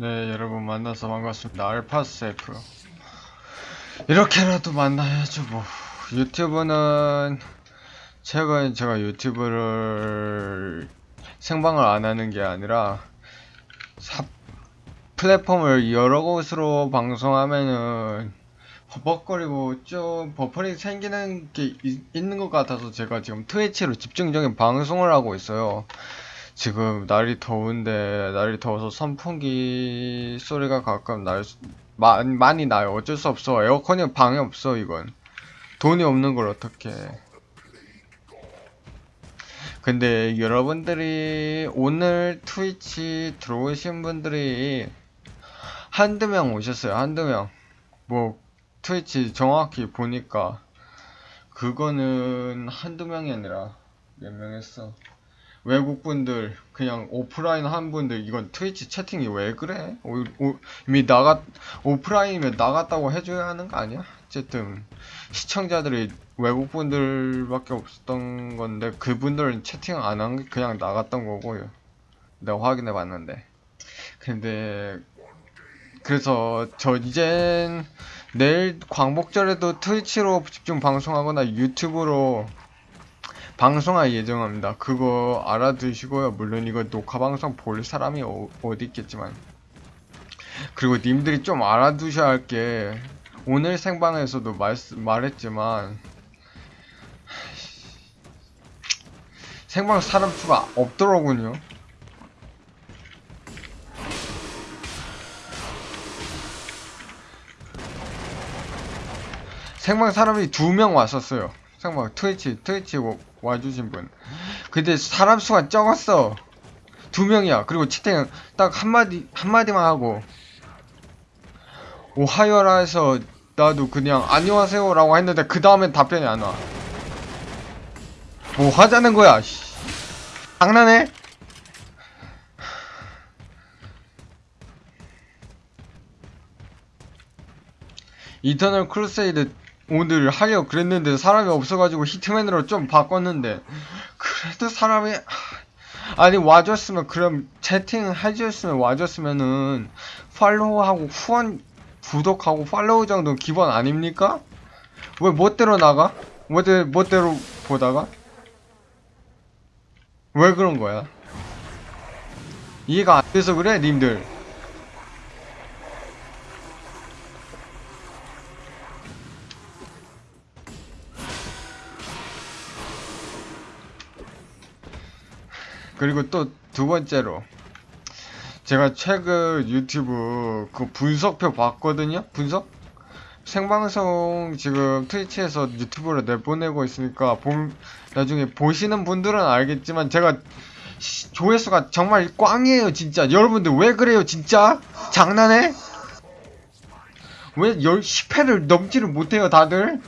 네, 여러분 만나서 반갑습니다. 알파세프. 이렇게라도 만나야죠, 뭐. 유튜브는, 최근 제가 유튜브를 생방을 안 하는 게 아니라, 사, 플랫폼을 여러 곳으로 방송하면은, 버벅거리고 좀 버퍼링 생기는 게 있, 있는 것 같아서 제가 지금 트위치로 집중적인 방송을 하고 있어요. 지금 날이 더운데 날이 더워서 선풍기 소리가 가끔 날 수- 마, 많이 나요. 어쩔 수 없어. 에어컨이 방에 없어 이건. 돈이 없는 걸 어떻게? 근데 여러분들이 오늘 트위치 들어오신 분들이 한두 명 오셨어요. 한두 명. 뭐 트위치 정확히 보니까 그거는 한두 명이 아니라 몇 명 했어. 외국분들 그냥 오프라인 한 분들 이건 트위치 채팅이 왜 그래? 오, 오, 이미 나갔 오프라인이면 나갔다고 해줘야 하는 거 아니야? 어쨌든 시청자들이 외국분들밖에 없었던 건데 그분들은 채팅 안 한 게 그냥 나갔던 거고요. 내가 확인해 봤는데. 근데 그래서 저 이젠 내일 광복절에도 트위치로 집중 방송하거나 유튜브로 방송할 예정입니다. 그거 알아두시고요. 물론 이거 녹화 방송 볼 사람이 어, 디 있겠지만. 그리고 님들이 좀 알아두셔야 할 게 오늘 생방에서도 말, 말했지만 생방 사람 수가 없더라군요. 생방 사람이 두 명 왔었어요. 생방 트위치 트위치 와- 와주신 분. 근데 사람 수가 적었어. 두 명이야. 그리고 채팅 딱 한마디 한마디만 하고 오하이오라 해서 나도 그냥 안녕하세요 라고 했는데 그 다음엔 답변이 안 와. 뭐 하자는 거야? 씨. 장난해? Eternal Crusade 오늘 하려 그랬는데 사람이 없어가지고 Hitman으로 좀 바꿨는데 그래도 사람이 하, 아니 와줬으면 그럼 채팅 해줬으면 와줬으면은 팔로우하고 후원 구독하고 팔로우 정도 기본 아닙니까? 왜 멋대로 나가? 멋대, 멋대로 보다가? 왜 그런 거야? 이해가 안 돼서 그래 님들 그리고 또 두 번째로 제가 최근 유튜브 그 분석표 봤거든요. 분석? 생방송 지금 트위치에서 유튜브로 내보내고 있으니까 봄 나중에 보시는 분들은 알겠지만 제가 시- 조회수가 정말 꽝이에요 진짜. 여러분들 왜 그래요 진짜? 장난해? 왜 10, 10회를 넘지를 못해요 다들?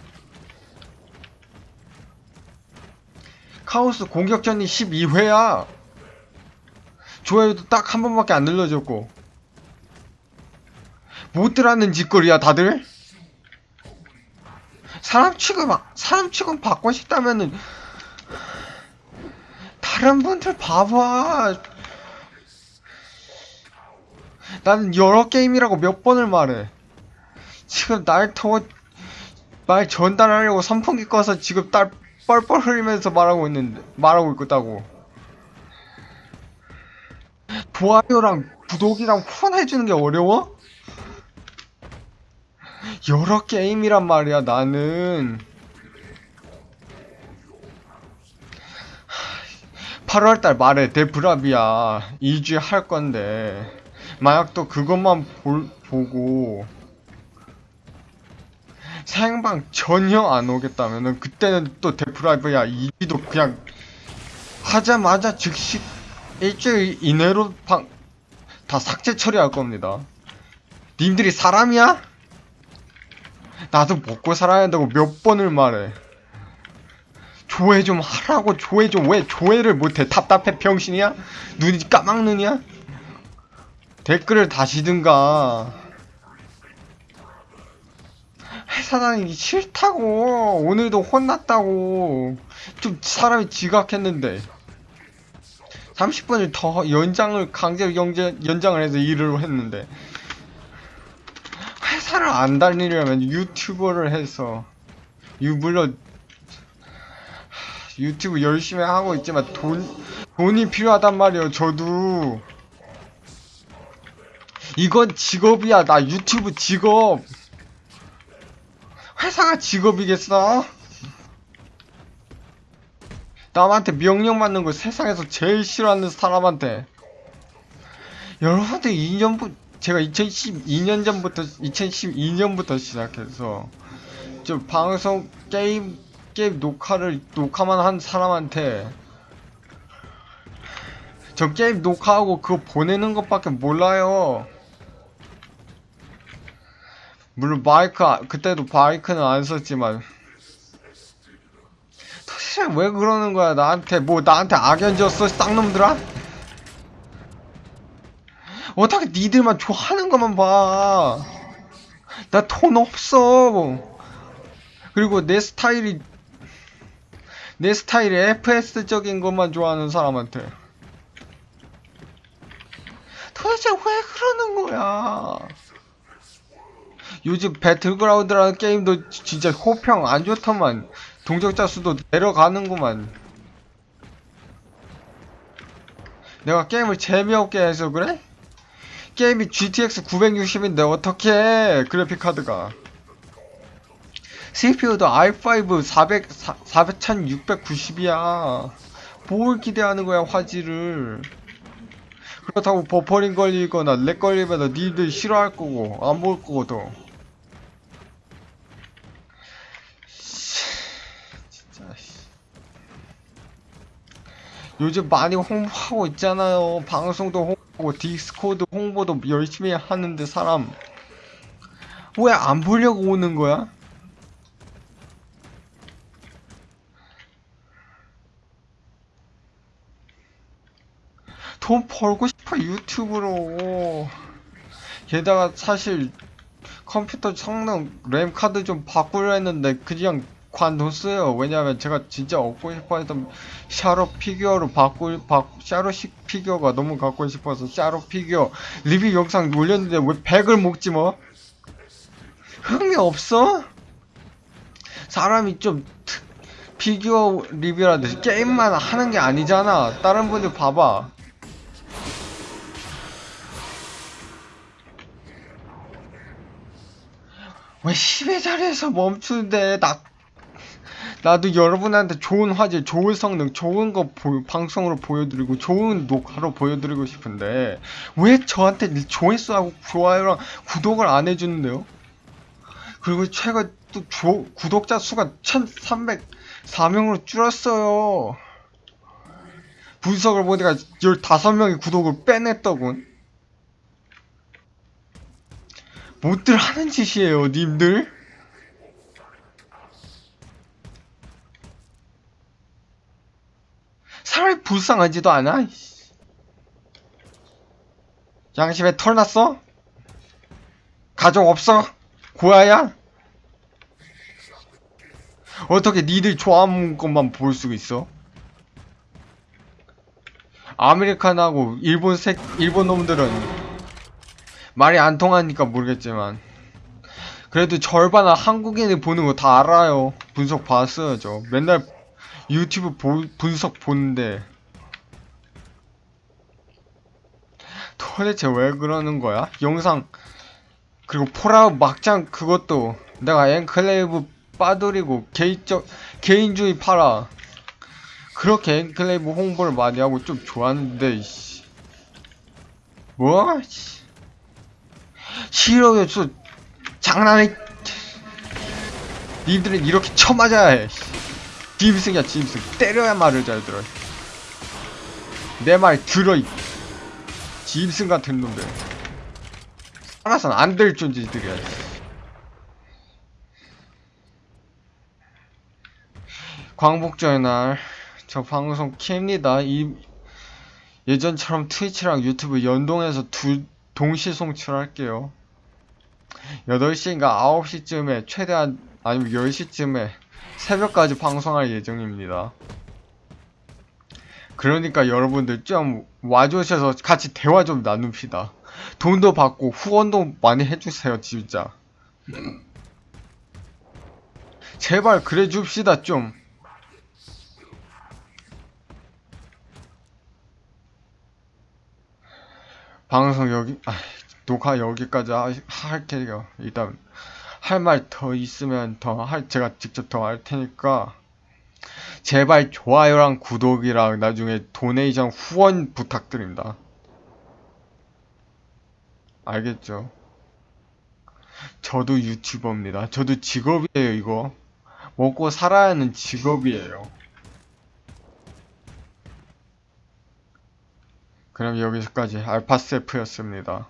카오스 공격전이 12회야 좋아요도 딱 한 번밖에 안 눌러줬고. 못들하는 짓거리야 다들? 사람 취급 사람 취급 받고 싶다면은 다른 분들 봐봐. 나는 여러 게임이라고 몇 번을 말해. 지금 날 더워 말 전달하려고 선풍기 꺼서 지금 딸 뻘뻘 흘리면서 말하고 있는데 말하고 있다고 좋아요랑 구독이랑 후원해주는 게 어려워? 여러 게임이란 말이야 나는 8월달 말에 데브라비아 2주에 할 건데 만약 또 그것만 볼, 보고 생방 전혀 안 오겠다면은 그때는 또 데프라비아 2주도 그냥 하자마자 즉시 일주일 이내로 방, 다 삭제 처리할 겁니다. 님들이 사람이야? 나도 먹고 살아야 한다고 몇 번을 말해. 조회 좀 하라고 조회 좀 왜 조회를 못해 답답해 병신이야? 눈이 까막눈이야? 댓글을 다시든가 회사 다니기 싫다고 오늘도 혼났다고 좀 사람이 지각했는데 30분을 더 연장을 강제로 연재, 연장을 해서 일을 했는데. 회사를 안 다니려면 유튜버를 해서 유 물론 유튜브 열심히 하고 있지만 돈 돈이 필요하단 말이에요 저도. 이건 직업이야. 나 유튜브 직업. 회사가 직업이겠어? 남한테 명령 받는 거 세상에서 제일 싫어하는 사람한테 여러분들 2년부 제가 2012년 전부터 2012년부터 시작해서 저 방송 게임 게임 녹화를 녹화만 한 사람한테 저 게임 녹화하고 그거 보내는 것밖에 몰라요. 물론 마이크 아- 그때도 마이크는 안 썼지만 도 대체 왜 그러는 거야 나한테 뭐 나한테 악연 줬어 쌍놈들아? 어떻게 니들만 좋아하는 것만 봐. 나 돈 없어. 그리고 내 스타일이 내 스타일이 FS적인 것만 좋아하는 사람한테 도대체 왜 그러는 거야? 요즘 배틀그라운드라는 게임도 지- 진짜 호평 안 좋더만 동적자 수도 내려가는구만. 내가 게임을 재미없게 해서 그래? 게임이 GTX 960인데 어떻게 그래픽카드가. CPU도 i5 400, 4690이야. 뭘 기대하는 거야 화질을. 그렇다고 버퍼링 걸리거나 렉 걸리면 니들 싫어할 거고 안 볼 거거든 요즘 많이 홍보하고 있잖아요. 방송도 홍보하고 Discord 홍보도 열심히 하는데 사람. 왜 안 보려고 오는 거야? 돈 벌고 싶어 유튜브로. 게다가 사실 컴퓨터 성능 램 카드 좀 바꾸려 했는데 그냥 관뒀어요. 왜냐면 제가 진짜 얻고 싶어 했던 샤로 피규어로 바꿀 바, 샤로 시 피규어가 너무 갖고 싶어서 샤로 피규어 리뷰 영상 올렸는데 왜 100을 먹지 뭐? 흥미 없어? 사람이 좀 특- 피규어 리뷰라든지 게임만 하는 게 아니잖아. 다른 분들 봐봐. 왜 10의 자리에서 멈추는데 나 나도 여러분한테 좋은 화질, 좋은 성능, 좋은 거 보- 방송으로 보여드리고 좋은 녹화로 보여드리고 싶은데 왜 저한테 조회수하고 좋아요랑 구독을 안 해주는데요? 그리고 최근 또 조- 구독자 수가 1304명으로 줄었어요. 분석을 보니까 15명이 구독을 빼냈더군. 못들 하는 짓이에요, 님들. 사람이 불쌍하지도 않아. 양심에 털 났어? 가족 없어? 고아야? 어떻게 니들 좋아하는 것만 볼 수 있어? 아메리칸하고 일본 색 일본 놈들은 말이 안 통하니까 모르겠지만 그래도 절반은 한국인이 보는 거 다 알아요. 분석 봤어요, 저. 맨날 유튜브 보- 분석 보는데 도대체 왜 그러는 거야? 영상 그리고 폴아웃 막장 그것도 내가 엔클레이브 빠돌이고 개인적 개인주의 팔아 그렇게 엔클레이브 홍보를 많이 하고 좀 좋았는데 이씨 뭐? 씨. 싫어요 저 장난이 니들은 이렇게 쳐맞아야 해 짐승이야 짐승. 때려야 말을 잘 들어. 내 말 들어 이 짐승 같은 놈들. 살아선 안 될 존재들이야. 광복절의 날저 방송 킵니다. 이 예전처럼 트위치랑 유튜브 연동해서 두 동시 송출할게요. 8시인가 9시쯤에 최대한 아니면 10시쯤에 새벽까지 방송할 예정입니다. 그러니까 여러분들 좀 와주셔서 같이 대화 좀 나눕시다. 돈도 받고 후원도 많이 해주세요, 진짜. 제발 그래 줍시다, 좀. 방송 여기, 아, 녹화 여기까지 하, 할게요. 일단, 할 말 더 있으면 더 할, 제가 직접 더 할 테니까, 제발 좋아요랑 구독이랑 나중에 도네이션 후원 부탁드립니다. 알겠죠? 저도 유튜버입니다. 저도 직업이에요, 이거. 먹고 살아야 하는 직업이에요. 그럼 여기서까지 알파세프였습니다.